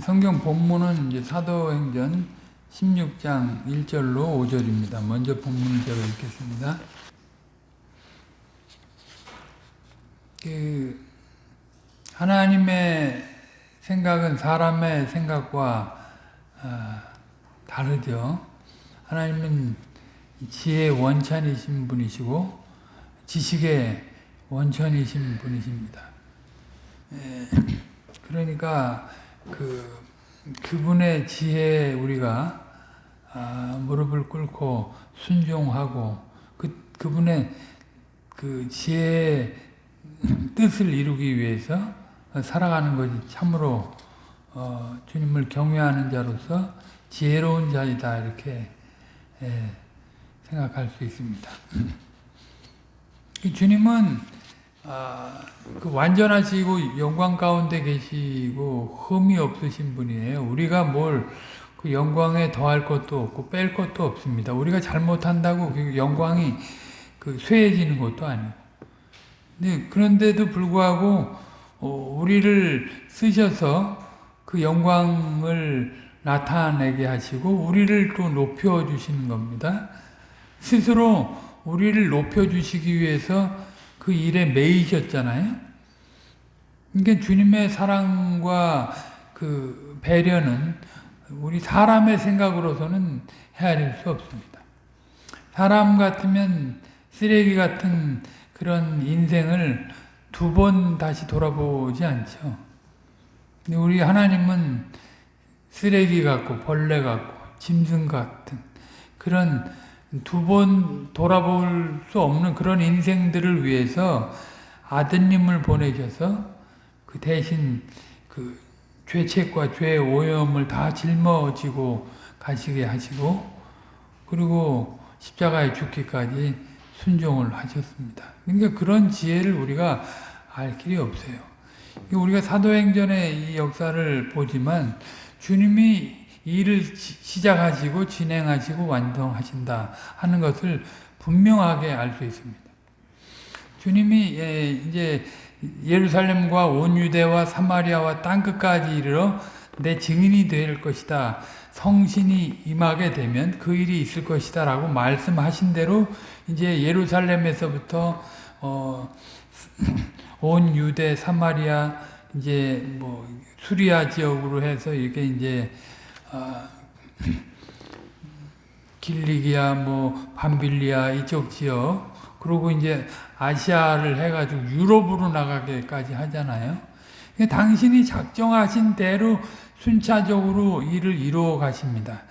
성경 본문은 이제 사도행전 16장 1절로 5절입니다. 먼저 본문을 제가 읽겠습니다. 그 하나님의 생각은 사람의 생각과 아, 다르죠. 하나님은 지혜의 원천이신 분이시고 지식의 원천이신 분이십니다. 에, 그러니까 그 그분의 지혜에 우리가 아, 무릎을 꿇고 순종하고 그 그분의 그 지혜의 뜻을 이루기 위해서 살아가는 것이 참으로 어, 주님을 경외하는 자로서 지혜로운 자이다 이렇게 예, 생각할 수 있습니다. 주님은 아, 그 완전하시고 영광 가운데 계시고 흠이 없으신 분이에요. 우리가 뭘 그 영광에 더할 것도 없고 뺄 것도 없습니다. 우리가 잘못한다고 그 영광이 그 쇠해지는 것도 아니고. 네, 그런데도 불구하고 어, 우리를 쓰셔서 그 영광을 나타내게 하시고 우리를 또 높여 주시는 겁니다. 스스로 우리를 높여 주시기 위해서 그 일에 매이셨잖아요. 그러니까 주님의 사랑과 그 배려는 우리 사람의 생각으로서는 헤아릴 수 없습니다. 사람 같으면 쓰레기 같은 그런 인생을 두 번 다시 돌아보지 않죠. 우리 하나님은 쓰레기 같고 벌레 같고 짐승 같은 그런 두 번 돌아볼 수 없는 그런 인생들을 위해서 아드님을 보내셔서 그 대신 그 죄책과 죄의 오염을 다 짊어지고 가시게 하시고 그리고 십자가에 죽기까지 순종을 하셨습니다. 그러니까 그런 지혜를 우리가 알 길이 없어요. 우리가 사도행전의 이 역사를 보지만 주님이 일을 시작하시고 진행하시고 완성하신다 하는 것을 분명하게 알 수 있습니다. 주님이 예, 이제 예루살렘과 온 유대와 사마리아와 땅 끝까지 이르러 내 증인이 될 것이다. 성신이 임하게 되면 그 일이 있을 것이다 라고 말씀하신 대로 이제 예루살렘에서부터 어, 온 유대 사마리아 이제 뭐 수리아 지역으로 해서 이게 이제 어, 길리기아 뭐 밤빌리아 이쪽 지역 그리고 이제 아시아를 해가지고 유럽으로 나가게까지 하잖아요. 당신이 작정하신 대로 순차적으로 일을 이루어 가십니다.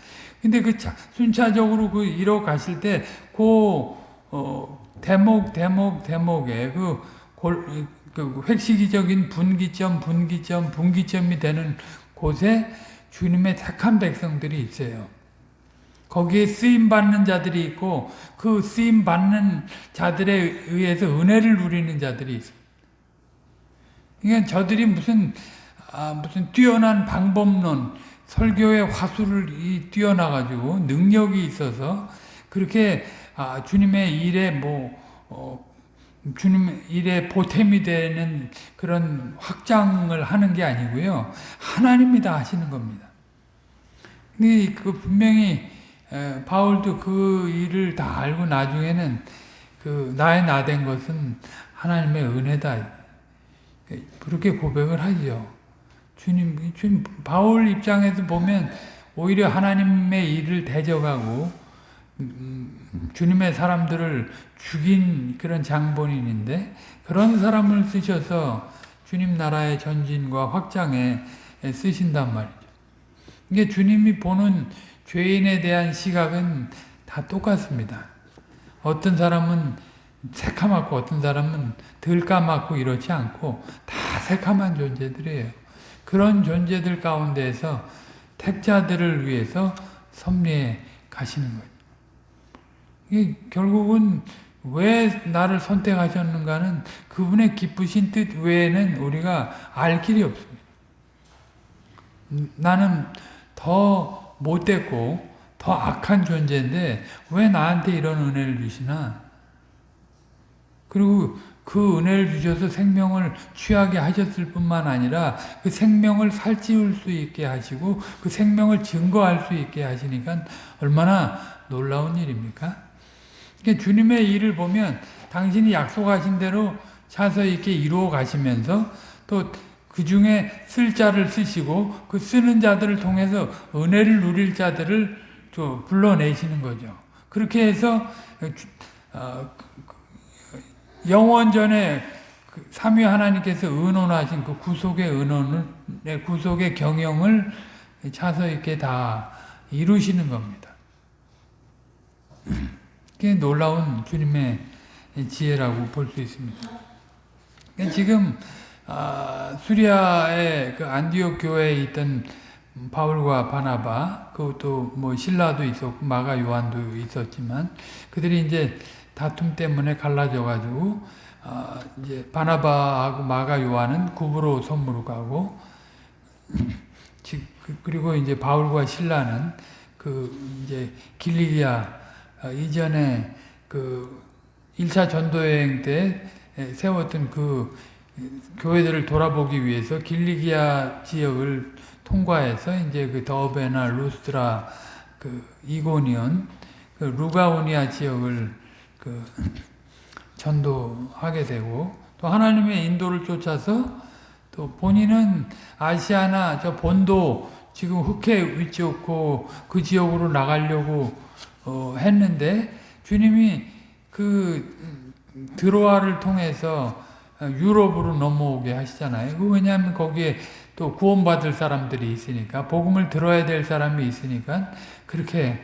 근데 그 순차적으로 그 이루어 가실 때, 그, 어, 대목, 대목, 대목에 그, 골, 그 획시기적인 분기점, 분기점, 분기점이 되는 곳에 주님의 택한 백성들이 있어요. 거기에 쓰임받는 자들이 있고 그 쓰임받는 자들에 의해서 은혜를 누리는 자들이 있어요. 그러니까 저들이 무슨 아, 무슨 뛰어난 방법론, 설교의 화술을 뛰어나가지고 능력이 있어서 그렇게 아, 주님의 일에 뭐 어, 주님 일에 보탬이 되는 그런 확장을 하는 게 아니고요. 하나님이 다 하시는 겁니다. 근데 그 분명히 에, 바울도 그 일을 다 알고 나중에는 그 나의 나 된 것은 하나님의 은혜다. 그렇게 고백을 하죠. 주님, 주님, 바울 입장에서 보면 오히려 하나님의 일을 대적하고 음, 주님의 사람들을 죽인 그런 장본인인데 그런 사람을 쓰셔서 주님 나라의 전진과 확장에 쓰신단 말이죠. 이게 주님이 보는 죄인에 대한 시각은 다 똑같습니다. 어떤 사람은 새카맣고 어떤 사람은 덜 까맣고 이렇지 않고 다 새카만 존재들이에요. 그런 존재들 가운데에서 택자들을 위해서 섭리해 가시는 거예요. 결국은 왜 나를 선택하셨는가는 그분의 기쁘신 뜻 외에는 우리가 알 길이 없습니다. 나는 더 못됐고 더 악한 존재인데 왜 나한테 이런 은혜를 주시나? 그리고 그 은혜를 주셔서 생명을 취하게 하셨을 뿐만 아니라 그 생명을 살찌울 수 있게 하시고 그 생명을 증거할 수 있게 하시니까 얼마나 놀라운 일입니까? 그러니까 주님의 일을 보면 당신이 약속하신 대로 차서 이렇게 이루어 가시면서 또 그 중에 쓸 자를 쓰시고 그 쓰는 자들을 통해서 은혜를 누릴 자들을 또 불러내시는 거죠. 그렇게 해서 어, 영원전에 그 삼위 하나님께서 의논하신 그 구속의 의논을, 네, 구속의 경영을 차서 이렇게 다 이루시는 겁니다. 그게 놀라운 주님의 지혜라고 볼 수 있습니다. 그러니까 지금 아, 수리아의 그 안디옥 교회에 있던 바울과 바나바, 그것도 뭐 신라도 있었고 마가 요한도 있었지만 그들이 이제 다툼 때문에 갈라져 가지고 어, 이제 바나바하고 마가 요한은 구부로 선무로 가고 그, 그리고 이제 바울과 신라는 그 이제 길리기아 어, 이전에 그 1차 전도 여행 때 세웠던 그 교회들을 돌아보기 위해서 길리기아 지역을 통과해서 이제 그 더베나 루스트라 그 이고니온 그 루가오니아 지역을 그 전도하게 되고 또 하나님의 인도를 쫓아서 또 본인은 아시아나 저 본도 지금 흑해 위쪽고 그 지역으로 나가려고 어 했는데 주님이 그 드로아를 통해서 유럽으로 넘어오게 하시잖아요. 그 왜냐하면 거기에 또 구원받을 사람들이 있으니까 복음을 들어야 될 사람이 있으니까 그렇게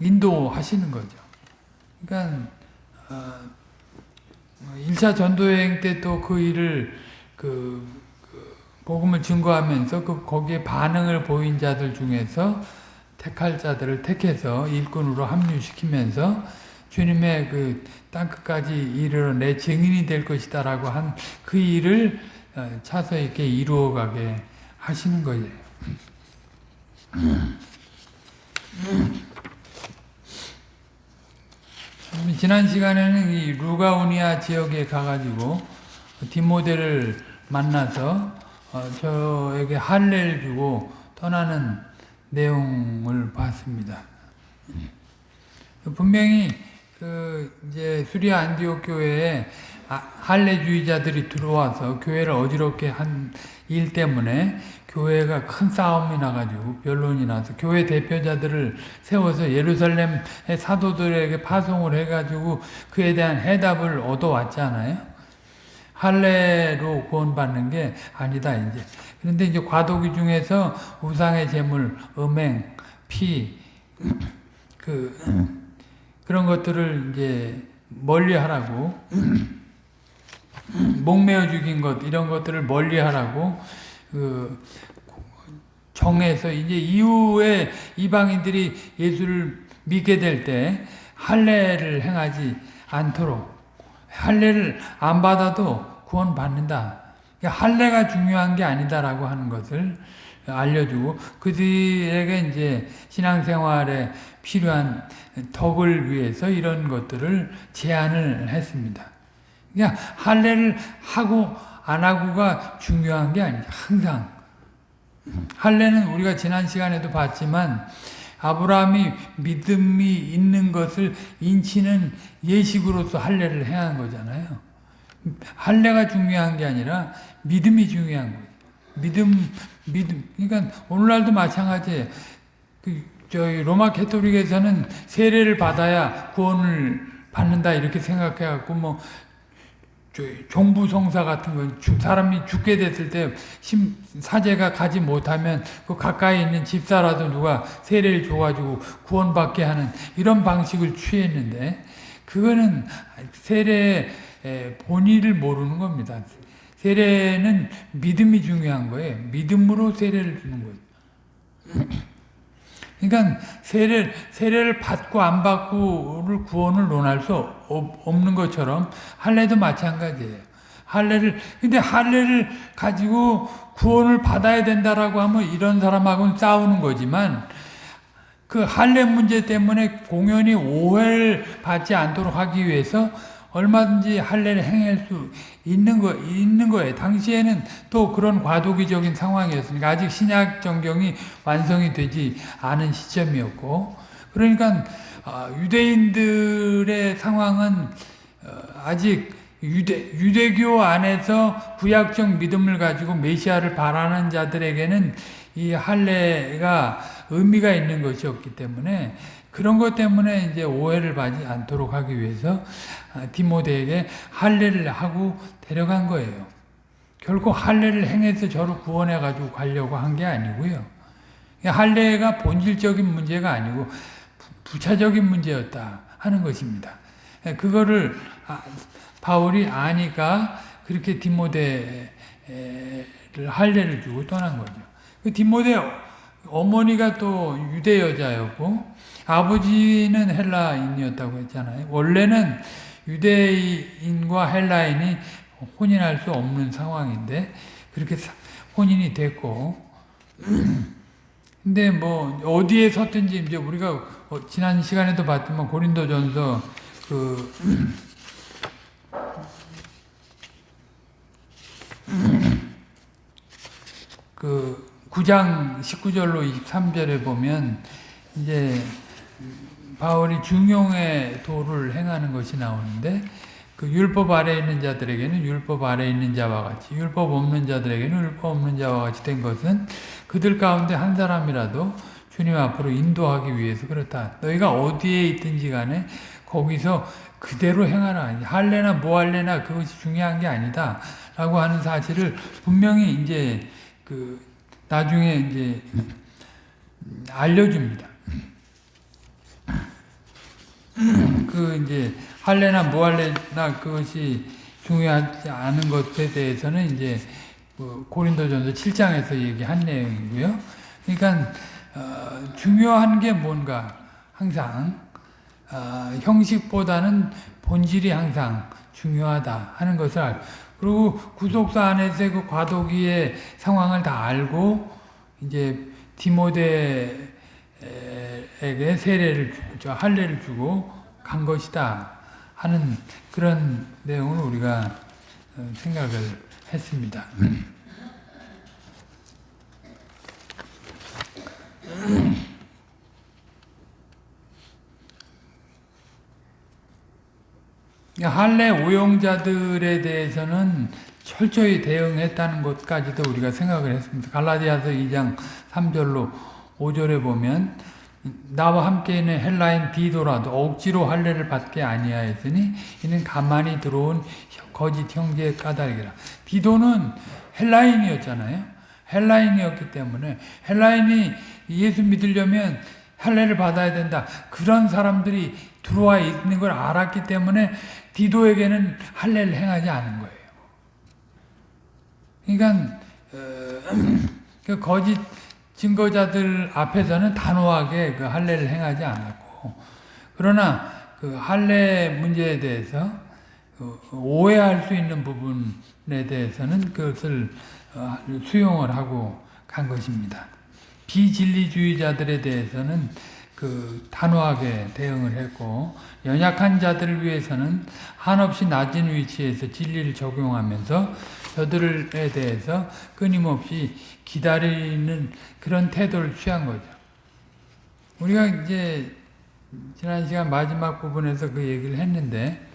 인도하시는 거죠. 그러니까 어, 1차 전도 여행 때 또 그 일을 그, 그, 복음을 증거하면서 그 거기에 반응을 보인 자들 중에서 택할 자들을 택해서 일꾼으로 합류시키면서 주님의 그 땅끝까지 이르러 내 증인이 될 것이다 라고 한 그 일을 어, 차서 이렇게 이루어가게 하시는 거예요. 지난 시간에는 이 루가오니아 지역에 가가지고 디모데를 만나서 어, 저에게 할례를 주고 떠나는 내용을 봤습니다. 분명히 그 이제 수리아 안디옥 교회에 아, 할례주의자들이 들어와서 교회를 어지럽게 한 일 때문에 교회가 큰 싸움이 나가지고 변론이 나서 교회 대표자들을 세워서 예루살렘의 사도들에게 파송을 해가지고 그에 대한 해답을 얻어왔잖아요. 할례로 구원받는 게 아니다 이제. 그런데 이제 과도기 중에서 우상의 제물, 음행, 피, 그 그런 것들을 이제 멀리 하라고 목매어 죽인 것 이런 것들을 멀리 하라고 그 정해서 이제 이후에 이방인들이 예수를 믿게 될 때 할례를 행하지 않도록 할례를 안 받아도 구원 받는다. 그러니까 할례가 중요한 게 아니다라고 하는 것을 알려주고 그들에게 이제 신앙생활에 필요한 덕을 위해서 이런 것들을 제안을 했습니다. 그냥 할례를 하고 안 하고가 중요한 게 아니죠. 항상 할례는 우리가 지난 시간에도 봤지만 아브라함이 믿음이 있는 것을 인치는 예식으로서 할례를 해야 한 거잖아요. 할례가 중요한 게 아니라 믿음이 중요한 거예요. 믿음, 믿음. 그러니까 오늘날도 마찬가지예요. 그 저희 로마 캐토릭에서는 세례를 받아야 구원을 받는다 이렇게 생각해 갖고 뭐 종부 성사 같은 건 사람이 죽게 됐을 때 사제가 가지 못하면 그 가까이 있는 집사라도 누가 세례를 줘가지고 구원받게 하는 이런 방식을 취했는데 그거는 세례의 본의를 모르는 겁니다. 세례는 믿음이 중요한 거예요. 믿음으로 세례를 주는 거예요. 그러니까 세례, 세례를 받고 안 받고를 구원을 논할 수 없는 것처럼 할례도 마찬가지예요. 할례를 근데 할례를 가지고 구원을 받아야 된다라고 하면 이런 사람하고는 싸우는 거지만 그 할례 문제 때문에 공연이 오해를 받지 않도록 하기 위해서 얼마든지 할례를 행할 수 있는 거 있는 거예요. 당시에는 또 그런 과도기적인 상황이었으니까 아직 신약 정경이 완성이 되지 않은 시점이었고 그러니까 아, 유대인들의 상황은 어, 아직 유대 유대교 안에서 구약적 믿음을 가지고 메시아를 바라는 자들에게는 이 할례가 의미가 있는 것이었기 때문에 그런 것 때문에 이제 오해를 받지 않도록 하기 위해서 아, 디모데에게 할례를 하고 데려간 거예요. 결코 할례를 행해서 저를 구원해 가지고 가려고 한 게 아니고요. 할례가 본질적인 문제가 아니고 부차적인 문제였다 하는 것입니다. 그거를 아, 바울이 아니까 그렇게 디모데를 할례를 주고 떠난 거죠. 그 디모데 어머니가 또 유대 여자였고 아버지는 헬라인이었다고 했잖아요. 원래는 유대인과 헬라인이 혼인할 수 없는 상황인데 그렇게 혼인이 됐고. 근데 뭐 어디에 섰든지 이제 우리가 어, 지난 시간에도 봤지만 고린도전서 그 그 9장 19절로 23절에 보면 이제 바울이 중용의 도를 행하는 것이 나오는데 그 율법 아래 있는 자들에게는 율법 아래 있는 자와 같이 율법 없는 자들에게는 율법 없는 자와 같이 된 것은 그들 가운데 한 사람이라도 주님 앞으로 인도하기 위해서 그렇다. 너희가 어디에 있든지 간에 거기서 그대로 행하라. 할래나 뭐 할래나 그것이 중요한 게 아니다. 라고 하는 사실을 분명히 이제 그 나중에 이제 알려줍니다. 그 이제 할래나 무할래나 그것이 중요하지 않은 것에 대해서는 이제 그 고린도전서 7장에서 얘기한 내용이고요. 그러니까 어, 중요한 게 뭔가 항상 어, 형식보다는 본질이 항상 중요하다 하는 것을 알. 그리고 구속사 안에서의 그 과도기의 상황을 다 알고 이제 디모데 에게 세례를 주고 할례를 주고 간 것이다 하는 그런 내용을 우리가 어, 생각을 했습니다. 할례 오용자들에 대해서는 철저히 대응했다는 것까지도 우리가 생각을 했습니다. 갈라디아서 2장 3절로 5절에 보면 나와 함께 있는 헬라인 디도라도 억지로 할례를 받게 아니하였으니 이는 가만히 들어온 거짓 형제의 까닭이라. 디도는 헬라인이었잖아요. 헬라인이었기 때문에 헬라인이 예수 믿으려면 할례를 받아야 된다. 그런 사람들이 들어와 있는 걸 알았기 때문에 디도에게는 할례를 행하지 않은 거예요. 그러니까 어, 그 거짓 증거자들 앞에서는 단호하게 그 할례를 행하지 않았고 그러나 그 할례 문제에 대해서 그 오해할 수 있는 부분에 대해서는 그것을 어, 수용을 하고 간 것입니다. 비진리주의자들에 대해서는 그 단호하게 대응을 했고 연약한 자들을 위해서는 한없이 낮은 위치에서 진리를 적용하면서 저들에 대해서 끊임없이 기다리는 그런 태도를 취한 거죠. 우리가 이제 지난 시간 마지막 부분에서 그 얘기를 했는데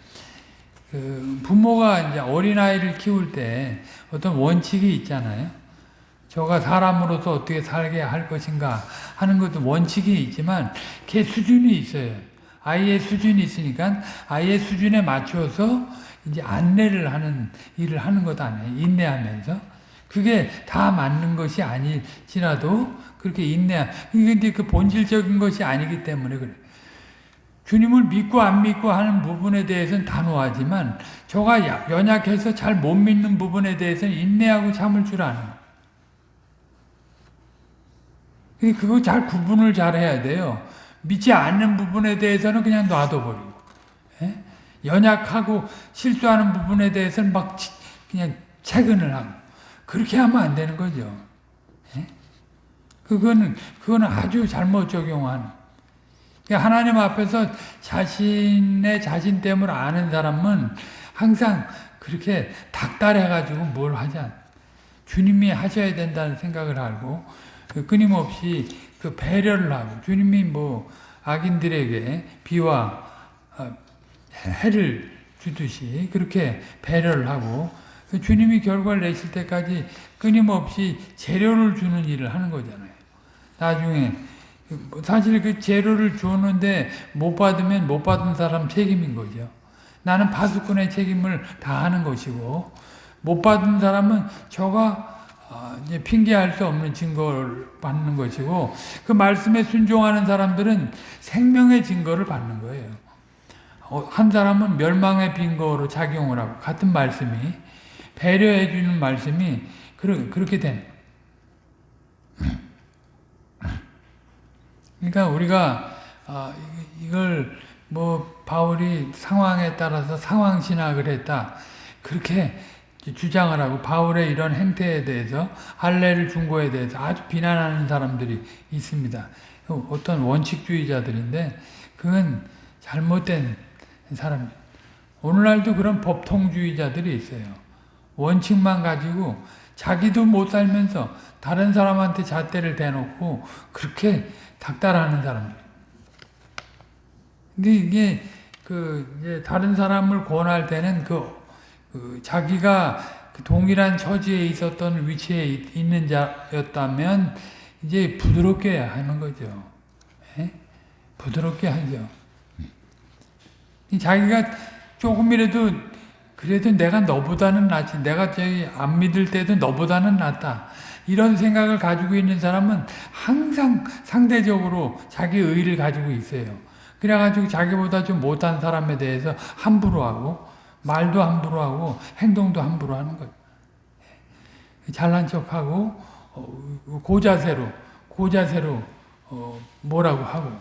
그 부모가 이제 어린아이를 키울 때 어떤 원칙이 있잖아요. 저가 사람으로서 어떻게 살게 할 것인가 하는 것도 원칙이 있지만 걔 수준이 있어요. 아이의 수준이 있으니까 아이의 수준에 맞춰서 이제 안내를 하는 일을 하는 것 아니에요. 인내하면서. 그게 다 맞는 것이 아닐지라도 그렇게 인내, 근데 그 본질적인 것이 아니기 때문에 그래. 주님을 믿고 안 믿고 하는 부분에 대해서는 단호하지만 저가 연약해서 잘 못 믿는 부분에 대해서는 인내하고 참을 줄 아는 그거 잘 구분을 잘 해야 돼요. 믿지 않는 부분에 대해서는 그냥 놔둬버리고, 예? 연약하고 실수하는 부분에 대해서는 막 그냥 채근을 하고, 그렇게 하면 안 되는 거죠. 예? 그거는, 그거는 아주 잘못 적용한 그러니까 하나님 앞에서 자신의 자신됨을 아는 사람은 항상 그렇게 닥달해가지고 뭘 하지 않. 주님이 하셔야 된다는 생각을 알고 그 끊임없이 그 배려를 하고 주님이 뭐 악인들에게 비와 어, 해를 주듯이 그렇게 배려를 하고 그 주님이 결과를 내실 때까지 끊임없이 재료를 주는 일을 하는 거잖아요. 나중에 뭐 사실 그 재료를 주었는데 못 받으면 못 받은 사람 책임인 거죠. 나는 파수꾼의 책임을 다하는 것이고 못 받은 사람은 저가 어, 이제 핑계할 수 없는 증거를 받는 것이고 그 말씀에 순종하는 사람들은 생명의 증거를 받는 거예요. 어, 한 사람은 멸망의 빈거로 작용을 하고 같은 말씀이 배려해 주는 말씀이 그렇게 되는 그러니까 우리가 어, 이걸 뭐 바울이 상황에 따라서 상황 신학을 했다 그렇게 주장을 하고 바울의 이런 행태에 대해서 할례를 준 거에 대해서 아주 비난하는 사람들이 있습니다. 어떤 원칙주의자들인데 그건 잘못된 사람. 오늘날도 그런 법통주의자들이 있어요. 원칙만 가지고 자기도 못 살면서 다른 사람한테 잣대를 대놓고 그렇게 닥달하는 사람들. 근데 이게 그 이제 다른 사람을 권할 때는 그, 그 자기가 그 동일한 처지에 있었던 위치에 있는 자였다면 이제 부드럽게 하는 거죠. 에? 부드럽게 하죠. 자기가 조금이라도 그래도 내가 너보다는 낫지. 내가 저기 안 믿을 때도 너보다는 낫다. 이런 생각을 가지고 있는 사람은 항상 상대적으로 자기 의의를 가지고 있어요. 그래가지고 자기보다 좀 못한 사람에 대해서 함부로 하고 말도 함부로 하고 행동도 함부로 하는 거예요. 잘난 척하고 어, 고자세로 고자세로 어, 뭐라고 하고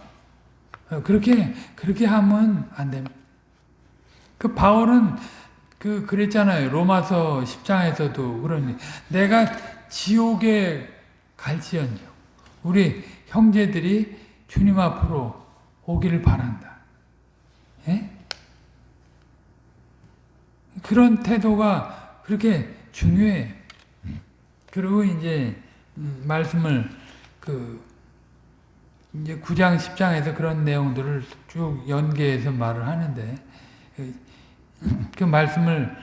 어, 그렇게 그렇게 하면 안 됩니다. 그 바울은 그 그랬잖아요. 로마서 10장에서도 그러니 내가 지옥에 갈지언정 우리 형제들이 주님 앞으로 오기를 바란다. 예? 그런 태도가 그렇게 중요해. 그리고 이제 말씀을 그 이제 9장 10장에서 그런 내용들을 쭉 연계해서 말을 하는데 그 말씀을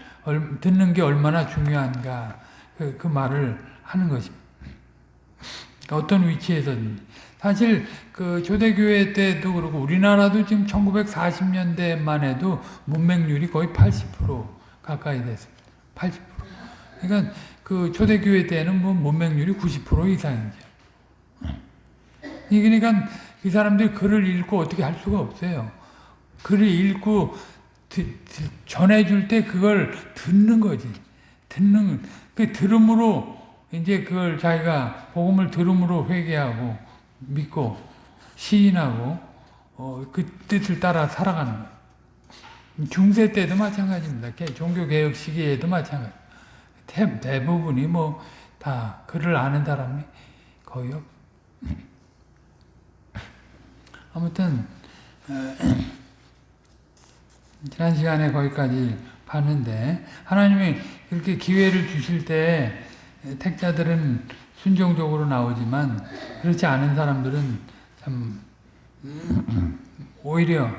듣는 게 얼마나 중요한가 그, 그 말을 하는 것입니다. 어떤 위치에서든지 사실 그 초대교회 때도 그렇고 우리나라도 지금 1940년대만 해도 문맹률이 거의 80% 가까이 됐습니다. 80%. 그러니까 그 초대교회 때는 뭐 문맹률이 90% 이상이죠. 그러니까 이 사람들이 글을 읽고 어떻게 할 수가 없어요. 글을 읽고 전해줄 때 그걸 듣는 거지. 듣는, 그 들음으로 이제 그걸 자기가 복음을 들음으로 회개하고 믿고 시인하고 어, 그 뜻을 따라 살아가는 거예요. 중세 때도 마찬가지입니다. 종교개혁 시기에도 마찬가지. 대, 대부분이 뭐 다 글을 아는 사람이 거의 없. 아무튼 어, 지난 시간에 거기까지 봤는데 하나님이 그렇게 기회를 주실 때 택자들은 순종적으로 나오지만 그렇지 않은 사람들은 참 오히려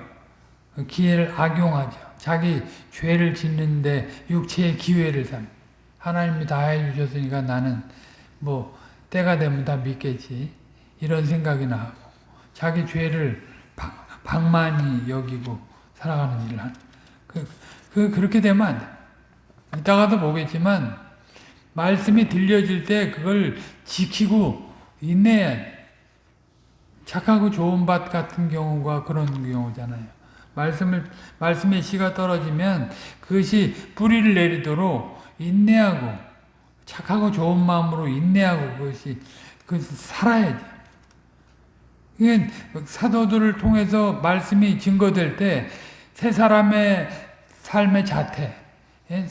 기회를 악용하죠. 자기 죄를 짓는데 육체의 기회를 삼. 하나님이 다 해주셨으니까 나는 뭐 때가 되면 다 믿겠지. 이런 생각이나 하고 자기 죄를 방만히 여기고 살아가는 일을 하는. 그, 그, 그렇게 되면 안 돼. 이따가도 보겠지만, 말씀이 들려질 때 그걸 지키고 인내해야 돼. 착하고 좋은 밭 같은 경우가 그런 경우잖아요. 말씀을, 말씀의 씨가 떨어지면 그것이 뿌리를 내리도록 인내하고 착하고 좋은 마음으로 인내하고 그것이, 그것이 살아야지. 사도들을 통해서 말씀이 증거될 때 세 사람의 삶의 자태, 예,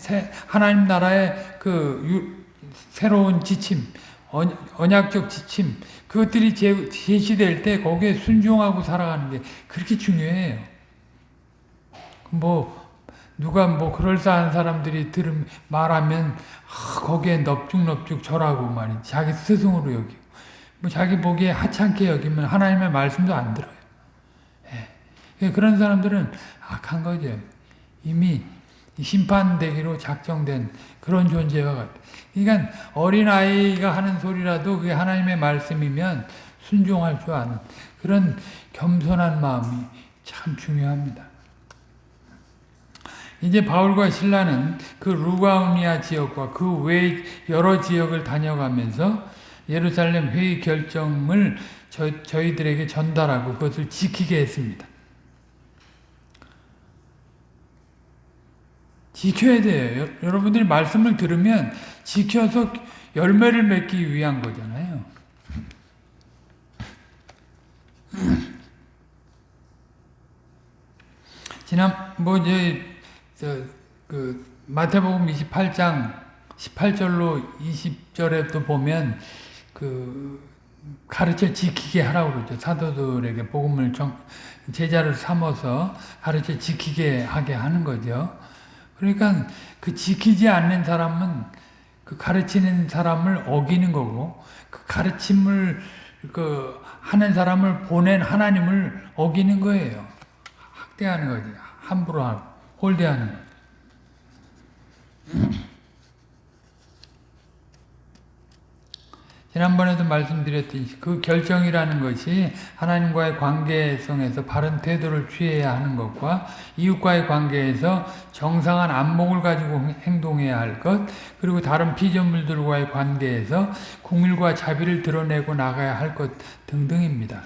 하나님 나라의 그 새로운 지침, 언- 언약적 지침 그것들이 제- 제시될 때 거기에 순종하고 살아가는 게 그렇게 중요해요. 뭐 누가 뭐 그럴싸한 사람들이 들음 말하면 아, 거기에 넙죽넙죽 절하고 말이 자기 스승으로 여기고 뭐 자기 보기에 하찮게 여기면 하나님의 말씀도 안 들어요. 예. 그런 사람들은 악한 거죠. 이미 심판되기로 작정된 그런 존재와 같아. 그러니까 어린아이가 하는 소리라도 그게 하나님의 말씀이면 순종할 줄 아는 그런 겸손한 마음이 참 중요합니다. 이제 바울과 신라는 그 루가우니아 지역과 그 외 여러 지역을 다녀가면서 예루살렘 회의 결정을 저, 저희들에게 전달하고 그것을 지키게 했습니다. 지켜야 돼요. 여- 여러분들이 말씀을 들으면 지켜서 열매를 맺기 위한 거잖아요. 지난 뭐 이제 저그 마태복음 28장 18절로 20절에 또 보면 그 가르쳐 지키게 하라고 그러죠. 사도들에게 복음을 정, 제자를 삼아서 가르쳐 지키게 하게 하는 거죠. 그러니까 그 지키지 않는 사람은 그 가르치는 사람을 어기는 거고 그 가르침을 그 하는 사람을 보낸 하나님을 어기는 거예요. 학대하는 거지. 함부로 하고 홀대하는 거. 지 난번에도 말씀드렸듯이 그 결정이라는 것이 하나님과의 관계성에서 바른 태도를 취해야 하는 것과 이웃과의 관계에서 정상한 안목을 가지고 행동해야 할 것, 그리고 다른 피조물들과의 관계에서 궁일과 자비를 드러내고 나가야 할 것 등등입니다.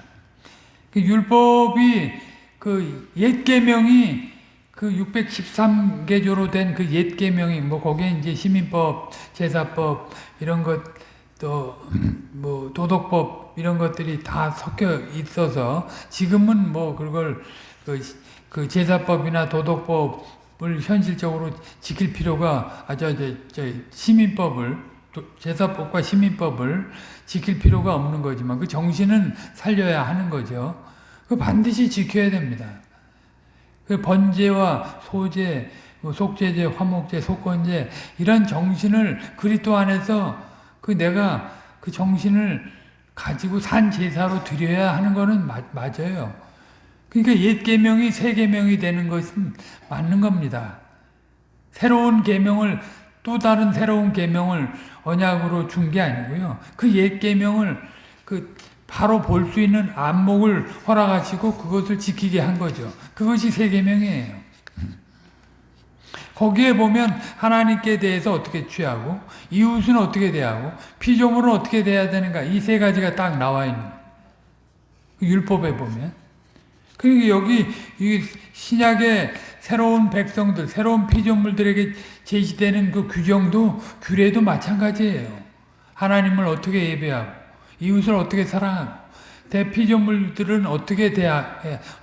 그 율법이 그 옛 계명이 그 613개조로 된 그 옛 계명이 뭐 거기에 이제 시민법, 제사법 이런 것 또 뭐 도덕법 이런 것들이 다 섞여 있어서 지금은 뭐 그걸 그, 그 제사법이나 도덕법을 현실적으로 지킬 필요가 아저 저, 저 시민법을 제사법과 시민법을 지킬 필요가 없는 거지만 그 정신은 살려야 하는 거죠. 그 반드시 지켜야 됩니다. 그 번제와 소제, 뭐 속죄제, 화목제, 속건제 이런 정신을 그리스도 안에서 그 내가 그 정신을 가지고 산 제사로 드려야 하는 거는 마, 맞아요. 그러니까 옛 계명이 새 계명이 되는 것은 맞는 겁니다. 새로운 계명을 또 다른 새로운 계명을 언약으로 준 게 아니고요. 그 옛 계명을 그 바로 볼 수 있는 안목을 허락하시고 그것을 지키게 한 거죠. 그것이 새 계명이에요. 거기에 보면 하나님께 대해서 어떻게 취하고 이웃은 어떻게 대하고 피조물은 어떻게 대해야 되는가 이 세 가지가 딱 나와 있는 그 율법에 보면. 그러니까 여기 이 신약의 새로운 백성들 새로운 피조물들에게 제시되는 그 규정도 규례도 마찬가지예요. 하나님을 어떻게 예배하고 이웃을 어떻게 사랑하고 대피조물들은 어떻게 대하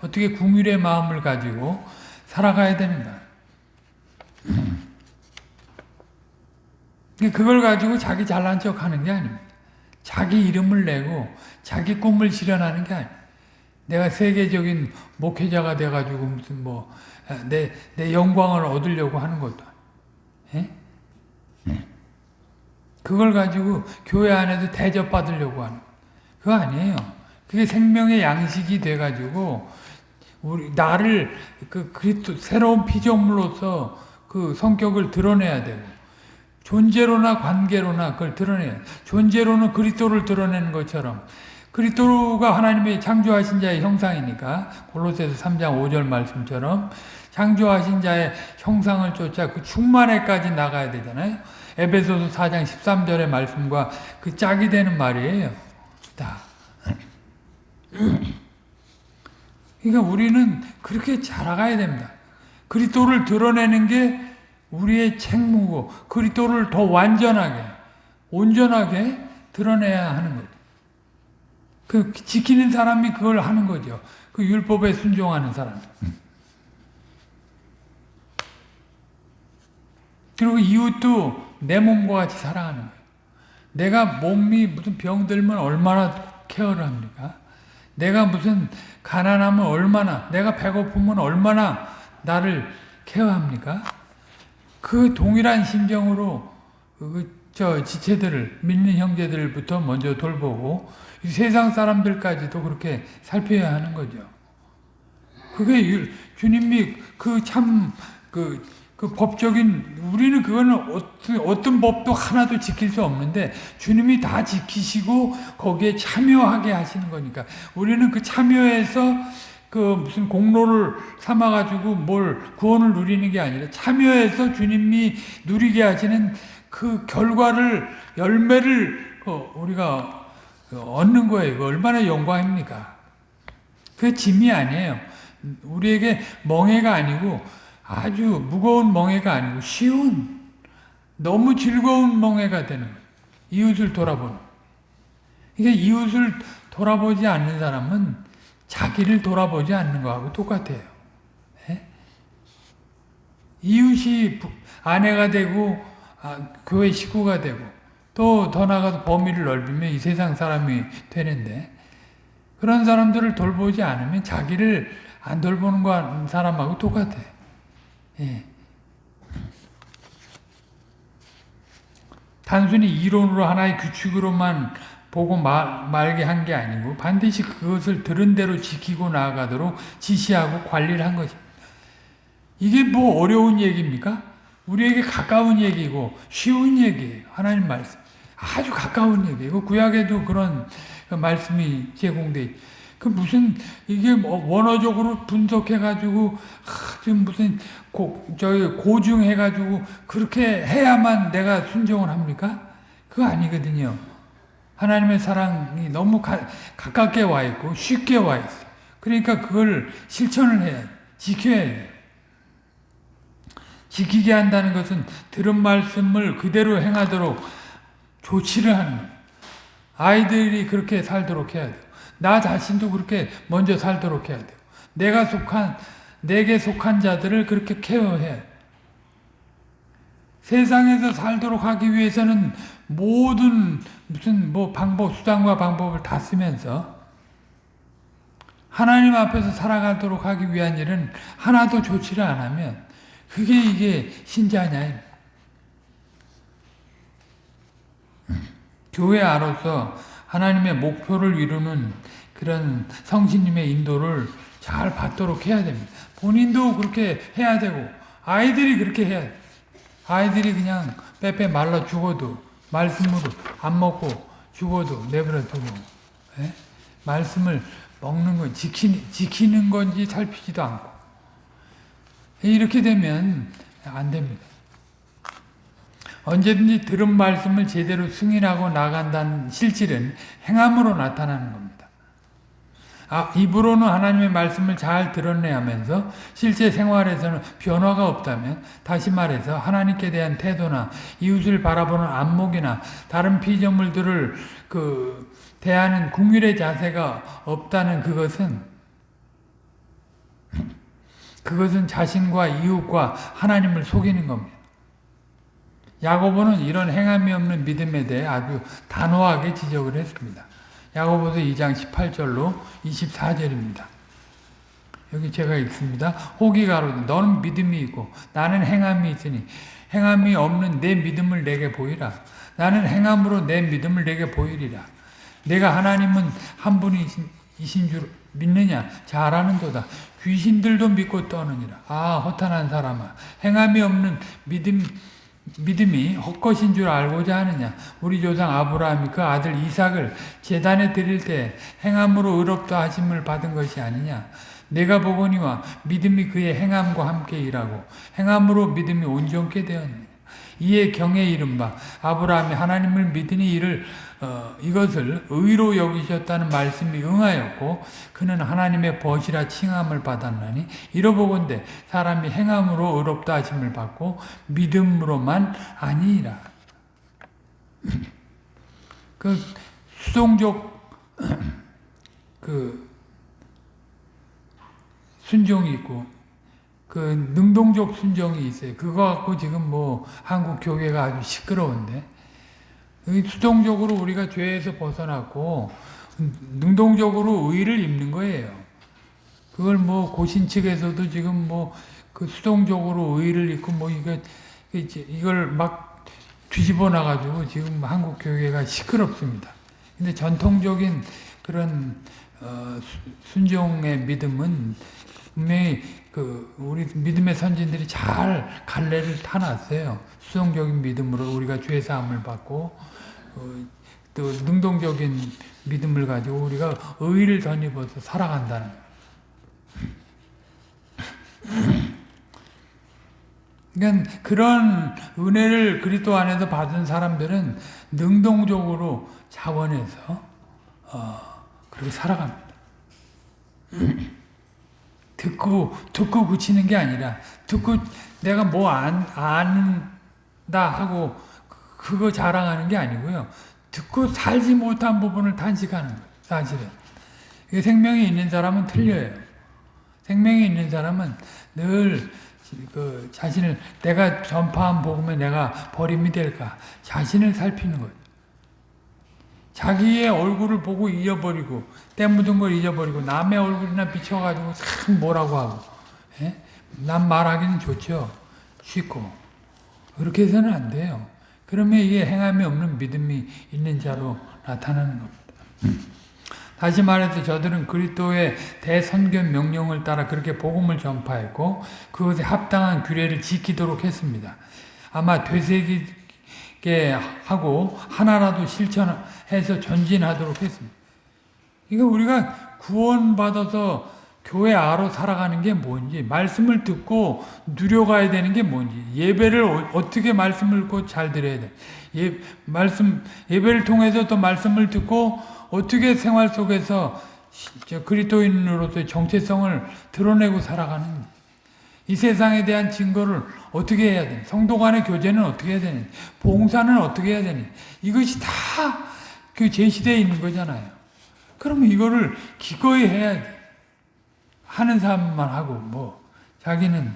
어떻게 궁율의 마음을 가지고 살아가야 되는가 그걸 가지고 자기 잘난 척 하는 게 아닙니다. 자기 이름을 내고 자기 꿈을 실현하는 게 아니에요. 내가 세계적인 목회자가 돼가지고 무슨 뭐, 내, 내 영광을 얻으려고 하는 것도 예? 네. 그걸 가지고 교회 안에서 대접받으려고 하는 그거 아니에요. 그게 생명의 양식이 돼가지고 우리 나를 그 그리스도 새로운 피조물로서 그 성격을 드러내야 되고 존재로나 관계로나 그걸 드러내야 존재로는 그리스도를 드러내는 것처럼 그리스도가 하나님의 창조하신 자의 형상이니까 골로새서 3장 5절 말씀처럼 창조하신 자의 형상을 쫓아 그 충만에까지 나가야 되잖아요. 에베소서 4장 13절의 말씀과 그 짝이 되는 말이에요. 다. 그러니까 우리는 그렇게 자라가야 됩니다. 그리스도를 드러내는 게 우리의 책무고 그리스도를 더 완전하게 온전하게 드러내야 하는 거죠. 그 지키는 사람이 그걸 하는 거죠. 그 율법에 순종하는 사람. 그리고 이웃도 내 몸과 같이 사랑하는 거예요. 내가 몸이 무슨 병들면 얼마나 케어를 합니까? 내가 무슨 가난하면 얼마나, 내가 배고프면 얼마나 나를 케어합니까? 그 동일한 심정으로 그 저 지체들을 믿는 형제들부터 먼저 돌보고 세상 사람들까지도 그렇게 살펴야 하는 거죠. 그게 주님이 그 참그그 법적인 우리는 그거는 어떤, 어떤 법도 하나도 지킬 수 없는데 주님이 다 지키시고 거기에 참여하게 하시는 거니까 우리는 그 참여해서 그 무슨 공로를 삼아 가지고 뭘 구원을 누리는 게 아니라 참여해서 주님이 누리게 하시는 그 결과를 열매를 그 우리가 얻는 거예요. 그 얼마나 영광입니까? 그 짐이 아니에요. 우리에게 멍해가 아니고 아주 무거운 멍해가 아니고 쉬운 너무 즐거운 멍해가 되는 거예요. 이웃을 돌아보는. 이게 이웃을 돌아보지 않는 사람은 자기를 돌아보지 않는 거하고 똑같아요. 네? 이웃이 아내가 되고 아, 교회 식구가 되고 또 더 나가서 범위를 넓히면 이 세상 사람이 되는데 그런 사람들을 돌보지 않으면 자기를 안 돌보는 거 사람하고 똑같아. 예. 단순히 이론으로 하나의 규칙으로만 보고 말, 말게 한 게 아니고 반드시 그것을 들은 대로 지키고 나아가도록 지시하고 관리를 한 것입니다. 이게 뭐 어려운 얘기입니까? 우리에게 가까운 얘기고 쉬운 얘기예요. 하나님 말씀. 아주 가까운 얘기예요. 구약에도 그런 그 말씀이 제공돼 그 무슨 이게 뭐 원어적으로 분석해 가지고 지금 무슨 고, 저기 고중해가지고 그렇게 해야만 내가 순종을 합니까? 그거 아니거든요. 하나님의 사랑이 너무 가, 가깝게 와 있고 쉽게 와 있어. 그러니까 그걸 실천을 해야 지켜야 해요. 지키게 한다는 것은 들은 말씀을 그대로 행하도록 조치를 하는 거예요. 아이들이 그렇게 살도록 해야 돼요. 나 자신도 그렇게 먼저 살도록 해야 돼요. 내가 속한, 내게 속한 자들을 그렇게 케어해야 돼요. 세상에서 살도록 하기 위해서는 모든 무슨 뭐 방법, 수단과 방법을 다 쓰면서 하나님 앞에서 살아가도록 하기 위한 일은 하나도 안 하면 그게 이게 신자냐. 교회 안로서 하나님의 목표를 이루는 그런 성신님의 인도를 잘 받도록 해야 됩니다. 본인도 그렇게 해야 되고 아이들이 그렇게 해야 돼. 아이들이 그냥 빼빼 말라 죽어도 말씀으로 안 먹고 죽어도 내버려 두고 예? 말씀을 먹는 건 지키, 지키는 건지 살피지도 않고 이렇게 되면 안 됩니다. 언제든지 들은 말씀을 제대로 승인하고 나간다는 실질은 행함으로 나타나는 겁니다. 아, 입으로는 하나님의 말씀을 잘 드러내야 하면서 실제 생활에서는 변화가 없다면 다시 말해서 하나님께 대한 태도나 이웃을 바라보는 안목이나 다른 피조물들을 그 대하는 궁율의 자세가 없다는 그것은 그것은 자신과 이웃과 하나님을 속이는 겁니다. 야고보는 이런 행함이 없는 믿음에 대해 아주 단호하게 지적을 했습니다. 야고보서 2장 18절로 24절입니다. 여기 제가 읽습니다. 호기 가로되 너는 믿음이 있고 나는 행함이 있으니 행함이 없는 내 믿음을 내게 보이라. 나는 행함으로 내 믿음을 내게 보이리라. 내가 하나님은 한 분이신 줄 믿느냐? 잘 아는도다. 귀신들도 믿고 떠느니라. 아 허탄한 사람아 행함이 없는 믿음 믿음이 헛것인 줄 알고자 하느냐? 우리 조상 아브라함이 그 아들 이삭을 재단에 드릴 때 행함으로 의롭다 하심을 받은 것이 아니냐? 내가 보거니와 믿음이 그의 행함과 함께 일하고 행함으로 믿음이 온전케 되었느냐? 이에 경에 이른바 아브라함이 하나님을 믿으니 이를 어, 이것을 의로 여기셨다는 말씀이 응하였고 그는 하나님의 벗이라 칭함을 받았나니 이러보건대 사람이 행함으로 의롭다 하심을 받고 믿음으로만 아니라 그 수동적 그 순종이 있고 그 능동적 순종이 있어요. 그거 갖고 지금 뭐 한국 교회가 아주 시끄러운데 이 수동적으로 우리가 죄에서 벗어났고 능동적으로 의를 입는 거예요. 그걸 뭐 고신 측에서도 지금 뭐 그 수동적으로 의를 입고 뭐 이거 이걸 막 뒤집어 놔가지고 지금 한국 교회가 시끄럽습니다. 근데 전통적인 그런 어, 수- 순종의 믿음은 분명히 그 우리 믿음의 선진들이 잘 갈래를 타놨어요. 수동적인 믿음으로 우리가 죄 사함을 받고 어, 또 능동적인 믿음을 가지고 우리가 의를 덧입어서 살아간다는. 그러니까 그런 은혜를 그리스도 안에서 받은 사람들은 능동적으로 자원해서 어, 그렇게 살아갑니다. 듣고 듣고 그치는 게 아니라 듣고 내가 뭐 안 안다 하고 그- 그거 자랑하는 게 아니고요. 듣고 살지 못한 부분을 탄식하는 거예요. 사실은 생명이 있는 사람은 틀려요. 생명이 있는 사람은 늘 그 자신을 내가 전파한 복음에 내가 버림이 될까 자신을 살피는 거예요. 자기의 얼굴을 보고 잊어버리고 때 묻은 걸 잊어버리고 남의 얼굴이나 비춰가지고 참 뭐라고 하고 예? 남 말하기는 좋죠. 쉽고 그렇게 해서는 안 돼요. 그러면 이게 행함이 없는 믿음이 있는 자로 나타나는 겁니다. 다시 말해서 저들은 그리스도의 대선견 명령을 따라 그렇게 복음을 전파했고 그것에 합당한 규례를 지키도록 했습니다. 아마 되새기게 하고 하나라도 실천 해서 전진하도록 했습니다. 이거 우리가 구원받아서 교회 아로 살아가는 게 뭔지 말씀을 듣고 누려가야 되는 게 뭔지 예배를 어- 어떻게 말씀을 듣고 잘 들어야 돼. 예, 말씀 예배를 통해서 또 말씀을 듣고 어떻게 생활 속에서 그리스도인으로서의 정체성을 드러내고 살아가는 이 세상에 대한 증거를 어떻게 해야 되는 성도 간의 교제는 어떻게 해야 되는 봉사는 어떻게 해야 되는 이것이 다 그 제시되어 있는 거잖아요. 그러면 이거를 기꺼이 해야 돼. 하는 사람만 하고 뭐 자기는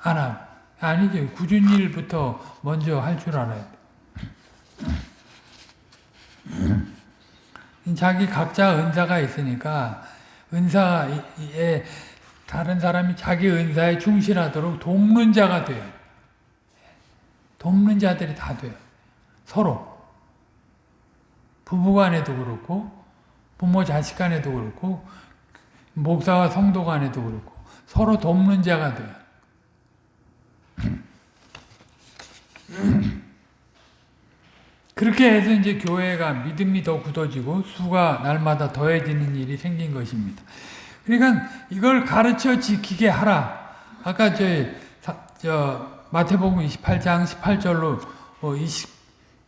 안 하고 아니죠. 굳은 일부터 먼저 할 줄 알아야 돼. 자기 각자 은사가 있으니까 은사에 다른 사람이 자기 은사에 충실하도록 돕는 자가 돼요. 돕는 자들이 다 돼요. 서로. 부부 간에도 그렇고 부모 자식 간에도 그렇고 목사와 성도 간에도 그렇고 서로 돕는 자가 돼요. 그렇게 해서 이제 교회가 믿음이 더 굳어지고 수가 날마다 더해지는 일이 생긴 것입니다. 그러니까 이걸 가르쳐 지키게 하라. 아까 저, 사- 저 마태복음 28장 18절로 20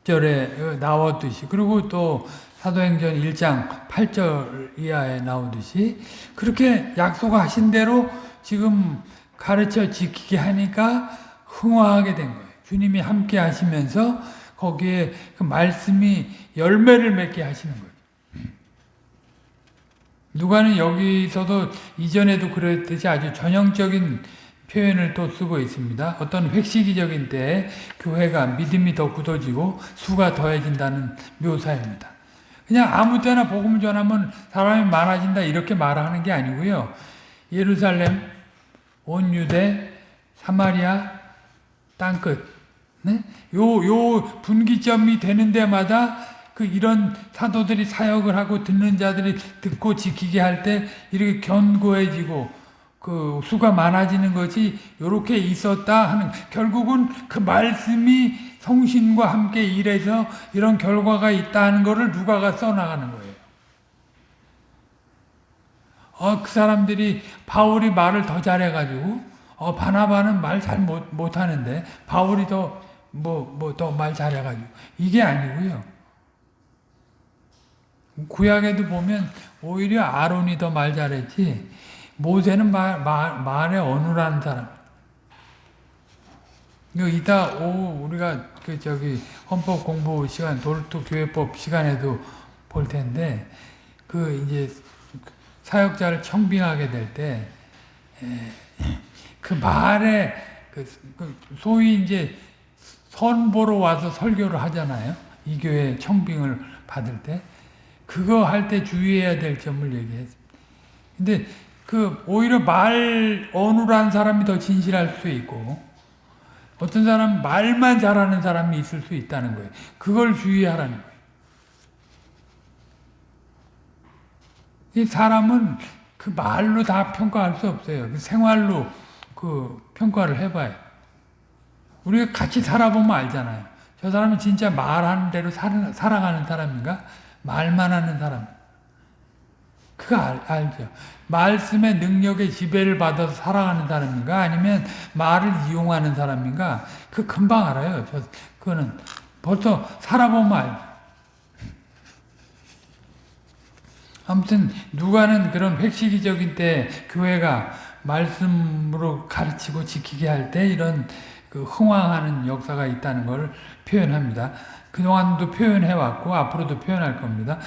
절에 나왔듯이 그리고 또 사도행전 1장 8절 이하에 나오듯이 그렇게 약속하신 대로 지금 가르쳐 지키게 하니까 흥화하게 된 거예요. 주님이 함께 하시면서 거기에 그 말씀이 열매를 맺게 하시는 거예요. 누가는 여기서도 이전에도 그랬듯이 아주 전형적인 표현을 또 쓰고 있습니다. 어떤 획시기적인 때에 교회가 믿음이 더 굳어지고 수가 더해진다는 묘사입니다. 그냥 아무 때나 복음 전하면 사람이 많아진다 이렇게 말하는 게 아니고요. 예루살렘, 온 유대, 사마리아, 땅끝. 네? 요, 요 분기점이 되는 데마다 그 이런 사도들이 사역을 하고 듣는 자들이 듣고 지키게 할 때 이렇게 견고해지고 그 수가 많아지는 것이 이렇게 있었다 하는 결국은 그 말씀이 성신과 함께 일해서 이런 결과가 있다는 것을 누가가 써나가는 거예요. 어, 그 사람들이 바울이 말을 더 잘해가지고 어, 바나바는 말 잘 못, 못하는데 바울이 더 뭐 뭐 더 말 잘해가지고 이게 아니고요. 구약에도 보면 오히려 아론이 더 말 잘했지 모세는 말, 말, 말에 어눌한 사람. 이따 오후 우리가 그 저기 헌법 공부 시간 돌투 교회법 시간에도 볼 텐데 그 이제 사역자를 청빙하게 될 때 그 말에 그 소위 이제 선보러 와서 설교를 하잖아요. 이 교회 청빙을 받을 때. 그거 할 때 주의해야 될 점을 얘기했습니다. 근데 그 오히려 말 어눌한 사람이 더 진실할 수 있고 어떤 사람 말만 잘하는 사람이 있을 수 있다는 거예요. 그걸 주의하라는 거예요. 이 사람은 그 말로 다 평가할 수 없어요. 그 생활로 그 평가를 해봐요. 우리가 같이 살아보면 알잖아요. 저 사람은 진짜 말하는 대로 살, 살아가는 사람인가? 말만 하는 사람. 그거 알, 알죠. 말씀의 능력의 지배를 받아서 살아가는 사람인가? 아니면 말을 이용하는 사람인가? 그 금방 알아요. 저, 그거는 벌써 살아보면 알죠. 아무튼 누가는 그런 획시기적인 때 교회가 말씀으로 가르치고 지키게 할 때 이런 그 흥황하는 역사가 있다는 걸 표현합니다. 그동안도 표현해왔고 앞으로도 표현할 겁니다.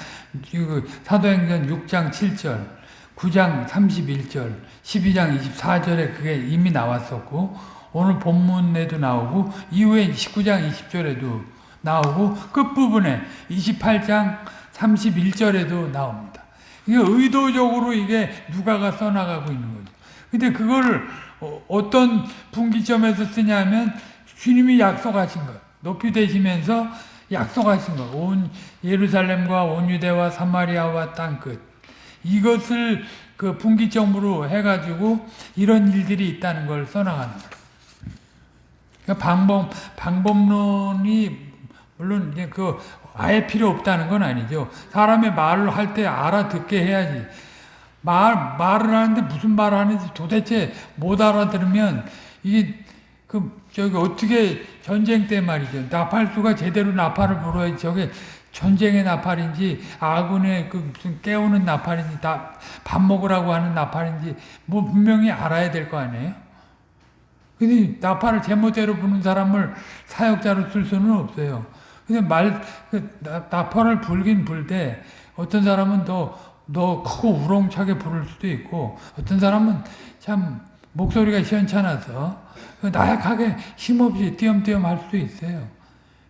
그 사도행전 6장 7절, 9장 31절, 12장 24절에 그게 이미 나왔었고 오늘 본문에도 나오고 이후에 19장 20절에도 나오고 끝부분에 28장 31절에도 나옵니다. 이게 의도적으로 이게 누가가 써나가고 있는 거죠. 근데 그거를 어떤 분기점에서 쓰냐면 주님이 약속하신 것, 높이 되시면서 약속하신 것, 온 예루살렘과 온 유대와 사마리아와 땅끝 이것을 그 분기점으로 해가지고 이런 일들이 있다는 걸 써나가는 거예요. 그러니까 방법 방법론이 물론 이제 그 아예 필요 없다는 건 아니죠. 사람의 말을 할 때 알아듣게 해야지. 말, 말을 하는데 무슨 말을 하는지 도대체 못 알아들으면 이게 그 저기 어떻게 전쟁 때 말이죠. 나팔수가 제대로 나팔을 불어야 저게 전쟁의 나팔인지 아군의 그 무슨 깨우는 나팔인지 밥 먹으라고 하는 나팔인지 뭐 분명히 알아야 될 거 아니에요. 근데 나팔을 제멋대로 부는 사람을 사역자로 쓸 수는 없어요. 근데 말, 그 나팔을 불긴 불때 어떤 사람은 더, 더 크고 우렁차게 부를 수도 있고 어떤 사람은 참 목소리가 시원찮아서 나약하게 힘없이 띄엄띄엄 할 수도 있어요.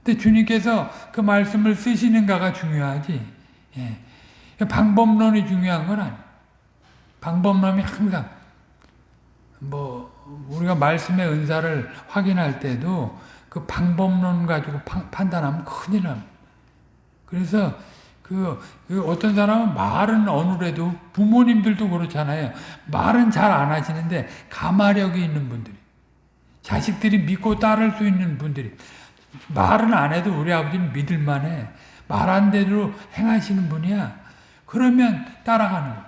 근데 주님께서 그 말씀을 쓰시는가가 중요하지. 예. 방법론이 중요한 건 아니에요. 방법론이 항상 뭐 우리가 말씀의 은사를 확인할 때도 그 방법론 가지고 판단하면 큰일 납니다. 그래서 그, 그 어떤 사람은 말은 어느래도 부모님들도 그렇잖아요. 말은 잘 안 하시는데 가마력이 있는 분들이 자식들이 믿고 따를 수 있는 분들이 말은 안 해도 우리 아버지는 믿을 만해. 말한 대로 행하시는 분이야. 그러면 따라가는 거.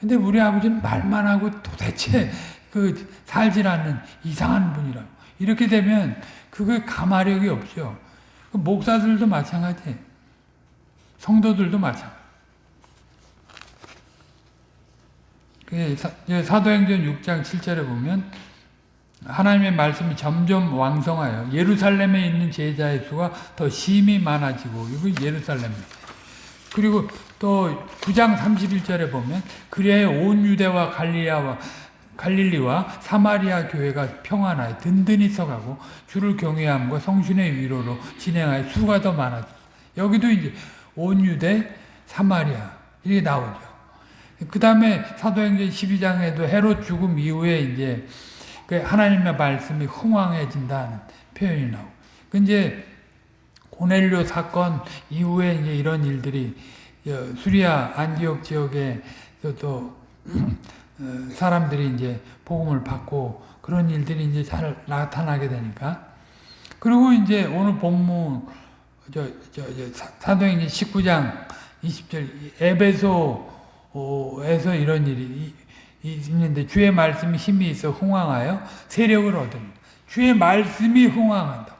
근데 우리 아버지는 말만 하고 도대체 그 살질 않는 이상한 분이라고. 이렇게 되면 그게 가마력이 없죠. 그 목사들도 마찬가지. 성도들도 마찬가지. 그 사도행전 6장 7절에 보면 하나님의 말씀이 점점 왕성하여 예루살렘에 있는 제자의 수가 더 심히 많아지고 이거 예루살렘 그리고 또 9장 31절에 보면 그리하여 온 유대와 갈리아와 갈릴리와 사마리아 교회가 평안하여 든든히 서가고 주를 경외함과 성신의 위로로 진행하여 수가 더 많아져. 여기도 이제 온 유대, 사마리아 이게 나오죠. 그 다음에 사도행전 12장에도 헤롯 죽음 이후에 이제 그 하나님의 말씀이 흥황해진다는 표현이 나오고. 그 이제 고넬료 사건 이후에 이제 이런 일들이 수리아 안디옥 지역에 또 어, 사람들이 이제 복음을 받고 그런 일들이 이제 잘 나타나게 되니까 그리고 이제 오늘 본문 저, 저, 저 사도행전 19장 20절 에베소에서 이런 일이 있는데 주의 말씀이 힘이 있어 흥황하여 세력을 얻습니다. 주의 말씀이 흥황한다.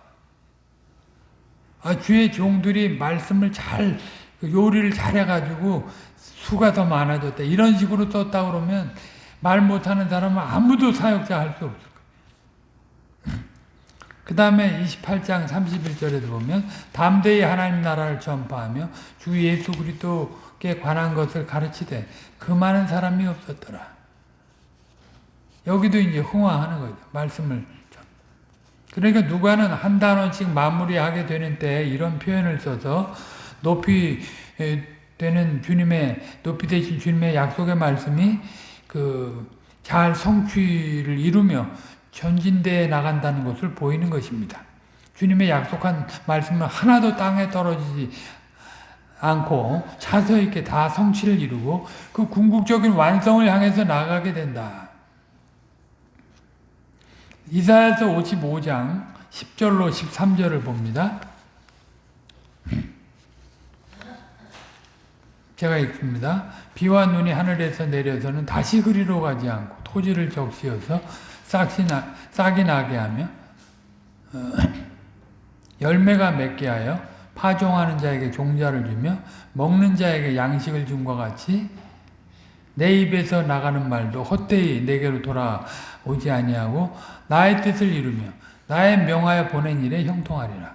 아, 주의 종들이 말씀을 잘그 요리를 잘해가지고 수가 더 많아졌다. 이런 식으로 썼다 그러면 말 못하는 사람은 아무도 사역자 할 수 없을. 그 다음에 28장 31절에도 보면 담대히 하나님 나라를 전파하며 주 예수 그리스도께 관한 것을 가르치되 그 많은 사람이 없었더라. 여기도 이제 흥화하는 거죠. 말씀을. 그러니까 누가는 한 단원씩 마무리하게 되는 때 이런 표현을 써서 높이 에, 되는 주님의 높이 되신 주님의 약속의 말씀이 그 잘 성취를 이루며 전진대에 나간다는 것을 보이는 것입니다. 주님의 약속한 말씀은 하나도 땅에 떨어지지 않고 차서 있게 다 성취를 이루고 그 궁극적인 완성을 향해서 나가게 된다. 이사야서 55장 10절로 13절을 봅니다. 제가 읽습니다. 비와 눈이 하늘에서 내려서는 다시 그리로 가지 않고 토지를 적시어서 싹이, 나, 싹이 나게 하며 어, 열매가 맺게 하여 파종하는 자에게 종자를 주며 먹는 자에게 양식을 준과 같이 내 입에서 나가는 말도 헛되이 내게로 돌아오지 아니하고 나의 뜻을 이루며 나의 명하여 보낸 일에 형통하리라.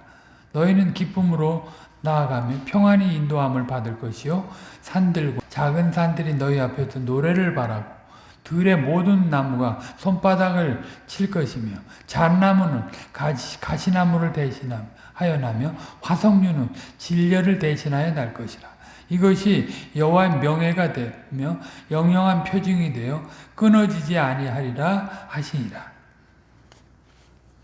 너희는 기쁨으로 나아가며 평안히 인도함을 받을 것이요 산들과 작은 산들이 너희 앞에서 노래를 바라고 들의 모든 나무가 손바닥을 칠 것이며 잣나무는 가시, 가시나무를 대신하여 나며 화석류는 진려를 대신하여 날 것이라. 이것이 여호와의 명예가 되며 영영한 표징이 되어 끊어지지 아니하리라 하시니라.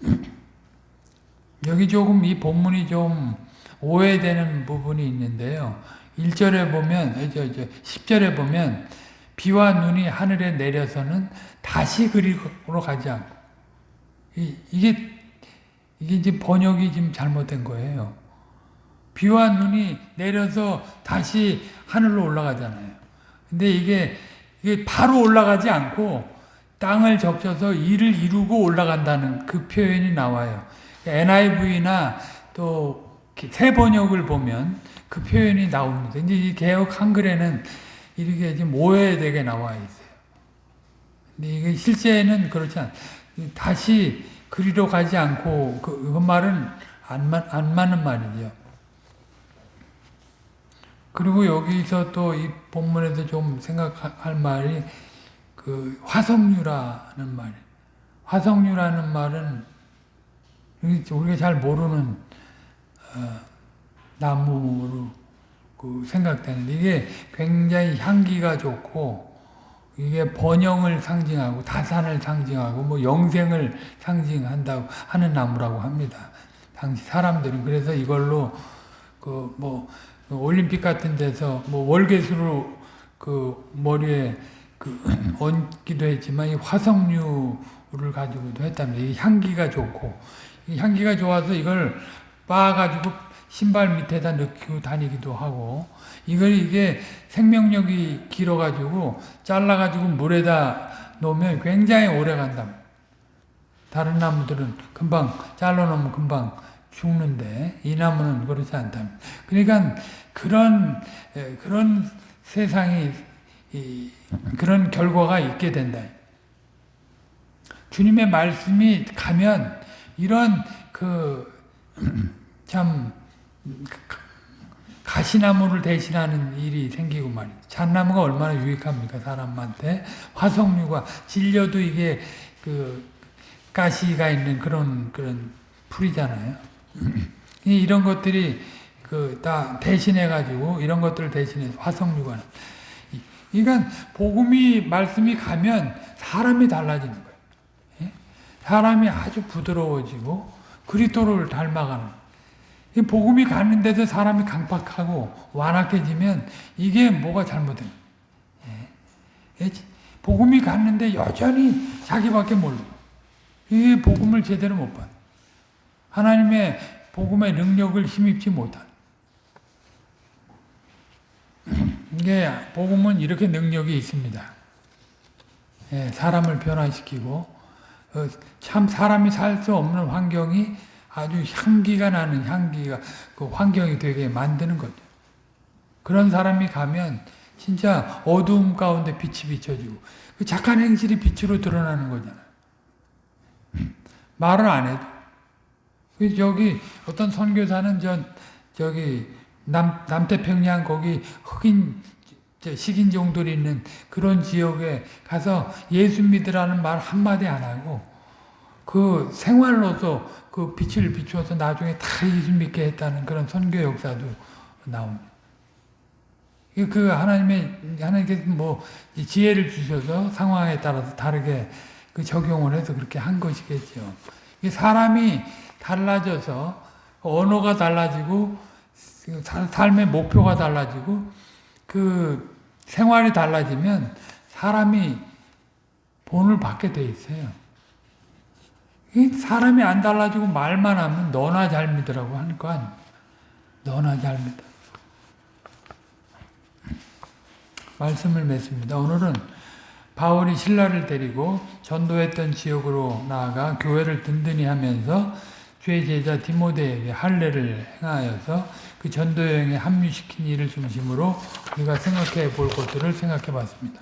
여기 조금 이 본문이 좀 오해되는 부분이 있는데요. 1절에 보면, 저, 저, 10절에 보면, 비와 눈이 하늘에 내려서는 다시 그리로 가지 않고, 이, 이게, 이게 이제 번역이 지금 잘못된 거예요. 비와 눈이 내려서 다시 하늘로 올라가잖아요. 근데 이게, 이게 바로 올라가지 않고, 땅을 적셔서 일을 이루고 올라간다는 그 표현이 나와요. NIV나 또 새 번역을 보면 그 표현이 나옵니다. 이제 이 개혁 한글에는 이렇게 좀 오해되게 나와 있어요. 근데 이게 실제는 그렇지 않. 다시 그리로 가지 않고 그, 그 말은 안, 맞, 안 맞는 말이죠. 그리고 여기서 또 이 본문에서 좀 생각할 말이 그 화석류라는 말. 화석류라는 말은 우리가 잘 모르는 어, 나무로 그 생각되는데 이게 굉장히 향기가 좋고 이게 번영을 상징하고 다산을 상징하고 뭐 영생을 상징한다고 하는 나무라고 합니다. 당시 사람들은 그래서 이걸로 그뭐 올림픽 같은 데서 뭐 월계수로 그 머리에 그 얹기도 했지만 이 화석류를 가지고도 했답니다. 이 향기가 좋고 이 향기가 좋아서 이걸 빻아가지고 신발 밑에다 넣고 다니기도 하고 이걸 이게 생명력이 길어가지고 잘라가지고 물에다 놓으면 굉장히 오래 간다. 다른 나무들은 금방 잘라놓으면 금방 죽는데 이 나무는 그렇지 않다. 그러니까 그런 그런 세상이 그런 결과가 있게 된다. 주님의 말씀이 가면 이런 그 참 가시나무를 대신하는 일이 생기고 말이죠. 잣나무가 얼마나 유익합니까 사람한테 화석류가 질려도 이게 그 가시가 있는 그런 그런 풀이잖아요. 이런 것들이 그 다 대신해 가지고 이런 것들을 대신해 화석류가 그러니까 복음이 말씀이 가면 사람이 달라지는 거예요. 예? 사람이 아주 부드러워지고 그리스도를 닮아가는 복음이 가는데도 사람이 강박하고 완악해지면 이게 뭐가 잘못된 예? 복음이 갔는데 여전히 자기밖에 모르고 이 복음을 제대로 못 받아. 하나님의 복음의 능력을 힘입지 못한. 이게 복음은 이렇게 능력이 있습니다. 예, 사람을 변화시키고 어, 참 사람이 살 수 없는 환경이 아주 향기가 나는 향기가 그 환경이 되게 만드는 거죠. 그런 사람이 가면 진짜 어두움 가운데 빛이 비춰지고 그 착한 행실이 빛으로 드러나는 거잖아요. 말을 안 해도. 그 저기 어떤 선교사는 저 저기 남 남태평양 거기 흑인 식인종들이 있는 그런 지역에 가서 예수 믿으라는 말 한마디 안 하고 그 생활로서 그 빛을 비추어서 나중에 다 예수 믿게 했다는 그런 선교 역사도 나옵니다. 이게 그 하나님의 하나님께서 뭐 지혜를 주셔서 상황에 따라서 다르게 그 적용을 해서 그렇게 한 것이겠죠. 사람이 달라져서 언어가 달라지고 삶의 목표가 달라지고 그 생활이 달라지면 사람이 본을 받게 돼 있어요. 이 사람이 안 달라지고 말만 하면 너나 잘 믿으라고 하는 거 아니에요. 너나 잘 믿어. 말씀을 맺습니다. 오늘은 바울이 신라를 데리고 전도했던 지역으로 나아가 교회를 든든히 하면서 주의 제자 디모데에게 할례를 행하여서 그 전도 여행에 합류시킨 일을 중심으로 우리가 생각해 볼 것들을 생각해 봤습니다.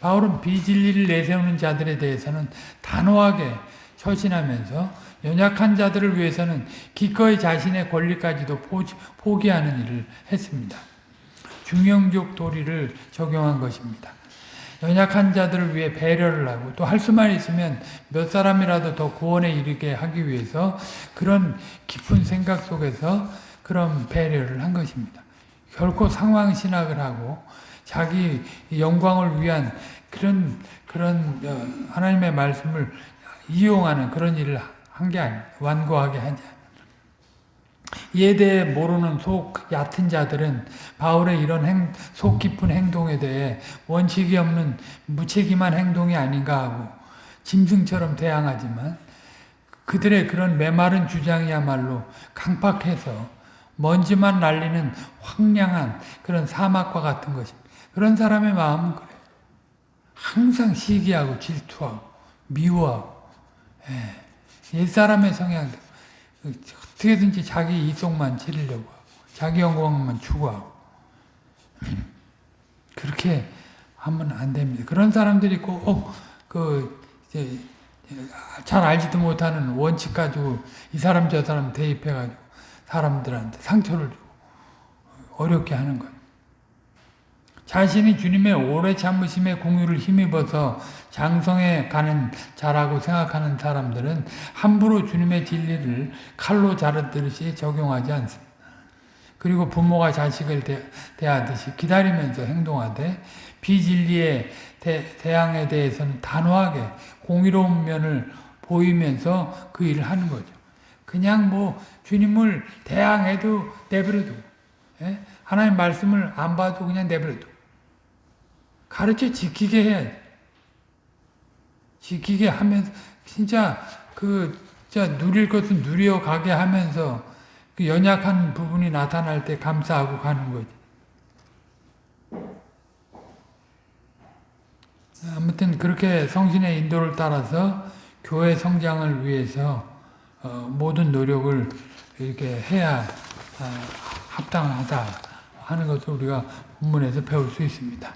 바울은 비진리를 내세우는 자들에 대해서는 단호하게 처신하면서 연약한 자들을 위해서는 기꺼이 자신의 권리까지도 포기- 포기하는 일을 했습니다. 중형적 도리를 적용한 것입니다. 연약한 자들을 위해 배려를 하고 또 할 수만 있으면 몇 사람이라도 더 구원에 이르게 하기 위해서 그런 깊은 생각 속에서 그런 배려를 한 것입니다. 결코 상황 신학을 하고 자기 영광을 위한 그런 그런 어, 하나님의 말씀을 이용하는 그런 일을 한 게 아닙니다. 완고하게 하지. 이에 대해 모르는 속 얕은 자들은 바울의 이런 행, 속 깊은 행동에 대해 원칙이 없는 무책임한 행동이 아닌가 하고 짐승처럼 대항하지만 그들의 그런 메마른 주장이야말로 강팍해서 먼지만 날리는 황량한 그런 사막과 같은 것입니다. 그런 사람의 마음은 그래요. 항상 시기하고 질투하고 미워하고 예. 옛사람의 성향 어떻게든지 자기 이속만 치르려고 하고 자기 영광만 추구하고 그렇게 하면 안 됩니다. 그런 사람들이 꼭그 잘 알지도 못하는 원칙 가지고 이 사람 저 사람 대입해 가지고 사람들한테 상처를 주고 어렵게 하는 거예요. 자신이 주님의 오래 참으심의 공유를 힘입어서 장성에 가는 자라고 생각하는 사람들은 함부로 주님의 진리를 칼로 자르듯이 적용하지 않습니다. 그리고 부모가 자식을 대, 대하듯이 기다리면서 행동하되 비진리의 대, 대항에 대해서는 단호하게 공의로운 면을 보이면서 그 일을 하는 거죠. 그냥 뭐 주님을 대항해도 내버려두고 예? 하나님 말씀을 안 봐도 그냥 내버려두고 가르쳐 지키게 해야 지키게 하면서 진짜 그 진짜 누릴 것은 누려 가게 하면서 그 연약한 부분이 나타날 때 감사하고 가는 거지. 아무튼 그렇게 성신의 인도를 따라서 교회 성장을 위해서 어, 모든 노력을 이렇게 해야 어, 합당하다 하는 것을 우리가 본문에서 배울 수 있습니다.